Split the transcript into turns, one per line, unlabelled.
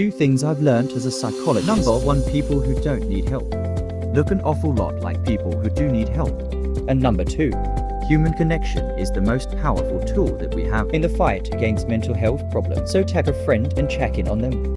Two things I've learned as a psychologist. Number one, people who don't need help. Look an awful lot like people who do need help. And number two, human connection is the most powerful tool that we have in the fight against mental health problems. So tag a friend and check in on them.